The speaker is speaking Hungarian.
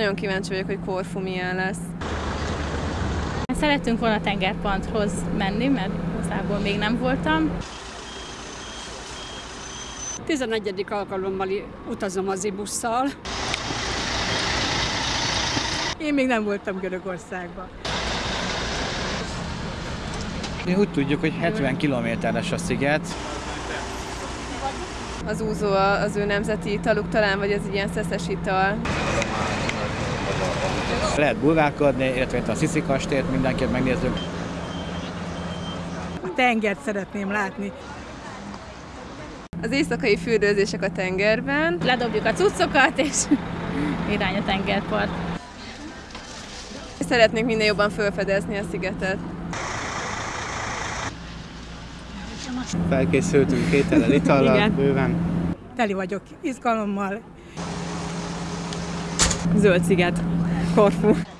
Nagyon kíváncsi vagyok, hogy Korfu milyen lesz. Szerettünk volna tengerparthoz menni, mert igazából még nem voltam. 11. alkalommal utazom az ibusszal. Én még nem voltam Görögországban. Mi úgy tudjuk, hogy 70 kilométeres a sziget. Az úzó az ő nemzeti italuk talán, vagy ez egy ilyen szeszes ital. Lehet bulválkodni, illetve itt a Sziszi kastélyt mindenképp megnézzük. A tengert szeretném látni. Az éjszakai fürdőzések a tengerben. Ledobjuk a cuccokat, és irány a tengerpart. Szeretnénk minél jobban felfedezni a szigetet. Felkészültünk étellel, itallal, bőven. Teli vagyok izgalommal. Zöld sziget, Korfu.